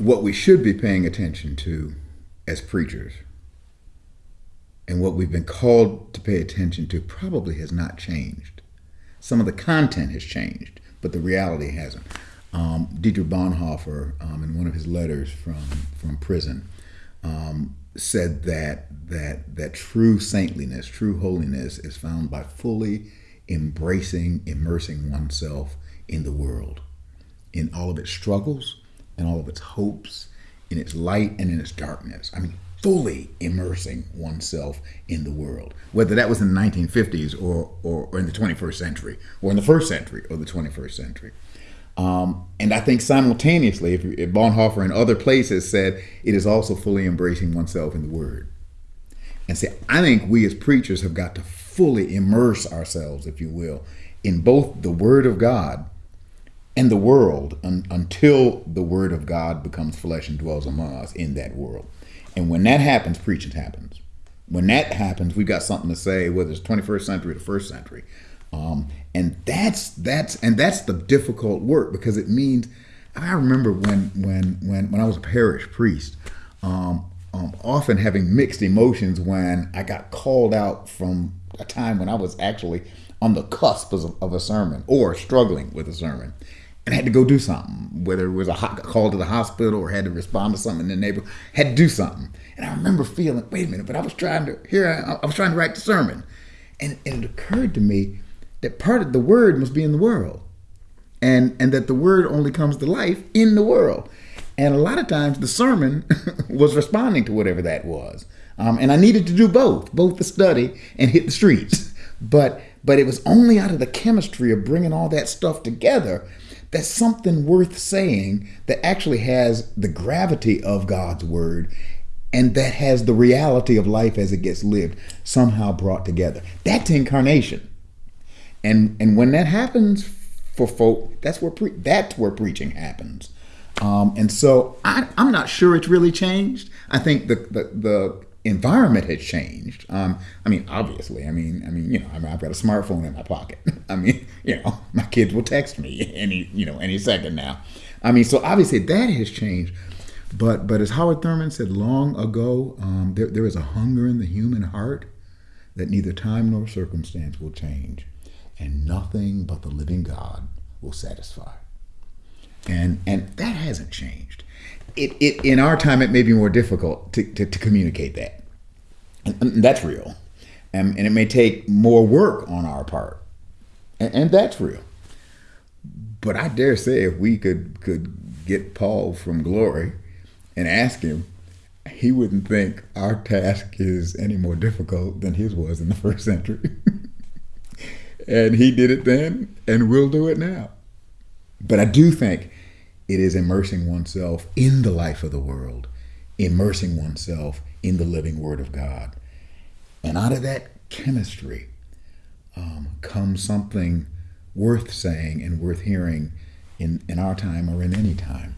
what we should be paying attention to as preachers and what we've been called to pay attention to probably has not changed. Some of the content has changed, but the reality hasn't. Um, Dietrich Bonhoeffer, um, in one of his letters from from prison, um, said that that that true saintliness, true holiness, is found by fully embracing, immersing oneself in the world, in all of its struggles, and all of its hopes, in its light and in its darkness. I mean, fully immersing oneself in the world, whether that was in the 1950s or, or, or in the 21st century, or in the first century or the 21st century. Um, and I think simultaneously, if, if Bonhoeffer and other places said it is also fully embracing oneself in the Word. And say, I think we as preachers have got to fully immerse ourselves, if you will, in both the Word of God and the world un, until the Word of God becomes flesh and dwells among us in that world. And when that happens, preaching happens. When that happens, we've got something to say, whether it's 21st century or the first century. Um, and that's that's and that's the difficult work because it means I remember when when when when I was a parish priest, um, um, often having mixed emotions when I got called out from a time when I was actually on the cusp of, of a sermon or struggling with a sermon and had to go do something, whether it was a call to the hospital or had to respond to something in the neighborhood, had to do something. And I remember feeling, wait a minute, but I was trying to here I, I was trying to write the sermon, and, and it occurred to me that part of the word must be in the world, and and that the word only comes to life in the world. And a lot of times the sermon was responding to whatever that was. Um, and I needed to do both, both the study and hit the streets. But but it was only out of the chemistry of bringing all that stuff together that something worth saying that actually has the gravity of God's word and that has the reality of life as it gets lived somehow brought together. That's incarnation. And and when that happens for folk, that's where pre- that's where preaching happens. Um, and so I, I, am not sure it's really changed. I think the the, the environment has changed. Um, I mean, obviously, I mean, I mean, you know, I mean, I've got a smartphone in my pocket. I mean, you know, my kids will text me any, you know, any second now. I mean, so obviously that has changed. But but as Howard Thurman said long ago, um, there, there is a hunger in the human heart that neither time nor circumstance will change, and nothing but the living God will satisfy. And and that hasn't changed. It, it in our time it may be more difficult to, to, to communicate that. And, that's real. And, and it may take more work on our part. And, and that's real. But i dare say if we could could get paul from glory and ask him he wouldn't think our task is any more difficult than his was in the first century. And he did it then and we'll do it now but i do think it is immersing oneself in the life of the world, immersing oneself in the living Word of God. And out of that chemistry um, comes something worth saying and worth hearing in, in our time or in any time.